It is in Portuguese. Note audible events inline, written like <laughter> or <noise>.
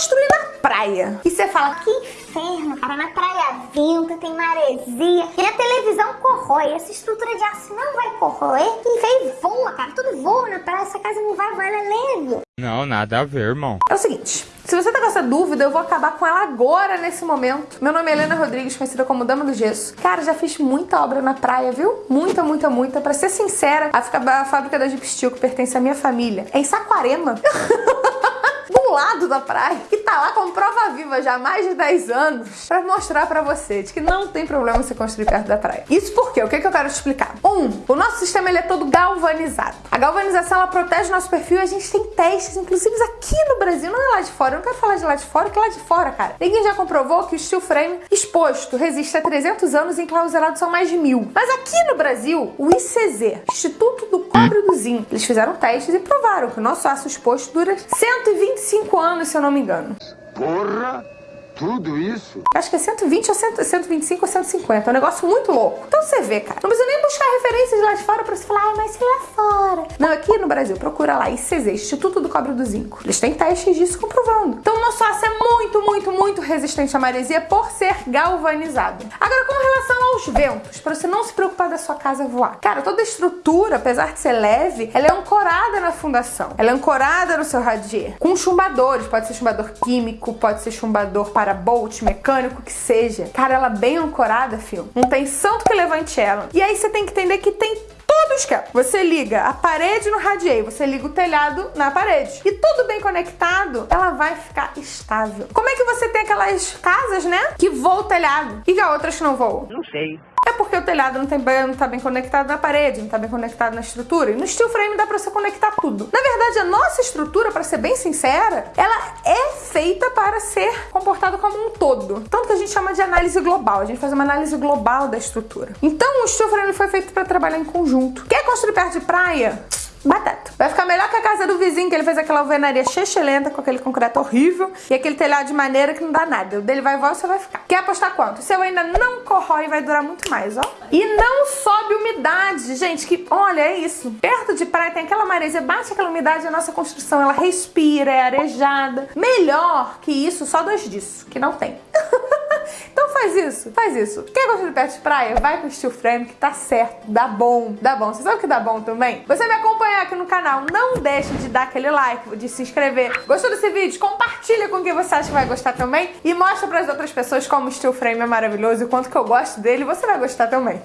construir na praia. E você fala, que inferno, cara, na praia venta, tem maresia, e a televisão corrói, essa estrutura de aço não vai corroer, e vem voa, cara, tudo voa na praia, essa casa não vai voar, ela é leve. Não, nada a ver, irmão. É o seguinte, se você tá com essa dúvida, eu vou acabar com ela agora, nesse momento. Meu nome é Helena Rodrigues, conhecida como Dama do Gesso. Cara, já fiz muita obra na praia, viu? Muita, muita, muita. Pra ser sincera, a, a fábrica da Jeep Steel, que pertence à minha família, é em Saquarema. <laughs> do lado da praia, que tá lá como prova viva já há mais de 10 anos, pra mostrar pra você de que não tem problema você construir perto da praia. Isso porque, o que, que eu quero te explicar? Um, o nosso sistema ele é todo galvanizado. A galvanização, ela protege o nosso perfil e a gente tem testes, inclusive aqui no Brasil, não é lá de fora, eu não quero falar de lá de fora, que lá de fora, cara. Ninguém já comprovou que o steel frame exposto resiste a 300 anos e enclausurado são mais de mil. Mas aqui no Brasil, o ICZ, Instituto do E do Zinco, eles fizeram testes e provaram que o nosso aço exposto dura 125 anos, se eu não me engano. Porra! Tudo isso? Acho que é 120 ou 100, 125 ou 150. É um negócio muito louco. Então você vê, cara. Não precisa nem buscar referências lá de fora pra você falar, ai, mas se lá fora. Não, aqui no Brasil, procura lá, ICZ, Instituto do Cobre do Zinco. Eles têm testes disso comprovando. Então aço é muito, muito, muito resistente à maresia por ser galvanizado. Agora, com relação aos ventos, pra você não se preocupar da sua casa voar. Cara, toda estrutura, apesar de ser leve, ela é ancorada na fundação. Ela é ancorada no seu radier. Com chumbadores, pode ser chumbador químico, pode ser chumbador para para bolt, mecânico, que seja. Cara, ela bem ancorada, fio. Não tem santo que levante ela. E aí você tem que entender que tem o esquema. Você liga a parede no radier, você liga o telhado na parede. E tudo bem conectado, ela vai ficar estável. Como é que você tem aquelas casas, né, que voam o telhado e a outras que não voam? Não sei. É porque o telhado não, tem, não tá bem conectado na parede, não tá bem conectado na estrutura. E no steel frame dá pra você conectar tudo. Na verdade, a nossa estrutura, para ser bem sincera, ela é feita para ser comportada como um todo. Tanto que a gente chama de análise global. A gente faz uma análise global da estrutura. Então, o steel frame foi feito para trabalhar em conjunto. Quer construir perto de praia? Batata. Vai ficar melhor que a casa do vizinho, que ele fez aquela alvenaria lenta com aquele concreto horrível e aquele telhado de maneira que não dá nada. O dele vai voar, você vai ficar. Quer apostar quanto? O seu ainda não corrói, vai durar muito mais, ó. E não sobe umidade, gente, que olha, é isso. Perto de praia tem aquela maresia, bate aquela umidade, a nossa construção, ela respira, é arejada. Melhor que isso, só dois disso, que não tem. Faz isso, faz isso. Quer perto de praia? Vai com o steel frame que tá certo, dá bom, dá bom. Você sabe o que dá bom também? Você me acompanhar aqui no canal, não deixe de dar aquele like, de se inscrever. Gostou desse vídeo? Compartilha com quem você acha que vai gostar também e mostra para as outras pessoas como o steel frame é maravilhoso e o quanto que eu gosto dele, você vai gostar também.